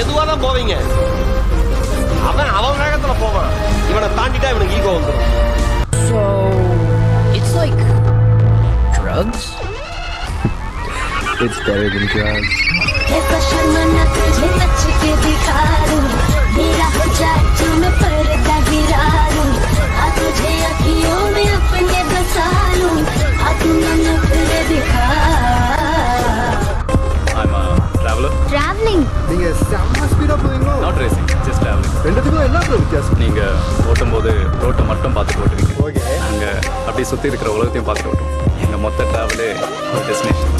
மெதுவாக தான் போவீங்க அவன் அவன் வேகத்தில் போவான் இவனை தாண்டிட்டா இவனுக்கு ஈகோ வந்துடும் So, it's like drugs? it's better than drugs. I'm a traveler. Traveling? நீங்க செம்ம ஸ்பீடா போவீங்களோ? Not racing, just traveling. ரெண்டுத்துக்கும் என்ன வித்தியாசம்? நீங்க ஓட்டும்போது ரோட்டை மட்டும் பார்த்துட்டு ஓட்டுவீங்க. ஓகே நாங்க அப்படியே சுத்தி இருக்கிற உலகத்தையும் பார்த்துட்டு ஓட்டுவோம். எங்க மொத்த டிராவலே ஒரு டெஸ்டினேஷன்